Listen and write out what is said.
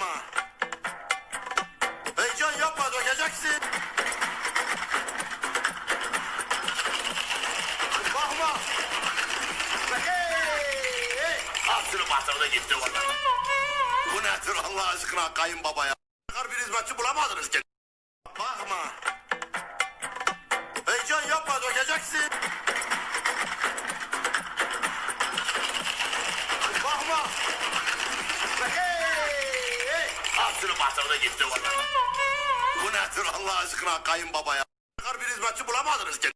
Bakma. Heyecan yapma dökeceksin. Bakma. Hey, hey. Hapsını batırdı gitti valla. Bu nedir Allah aşkına kayınbaba ya? Çıkar bir hizmetçi bulamadınız ki. Bakma. Heyecan yapma dökeceksin. Hapsını batırdı gitti valla. Bu nedir Allah aşkına kayınbaba ya? Bir hizmetçi bulamadınız ki.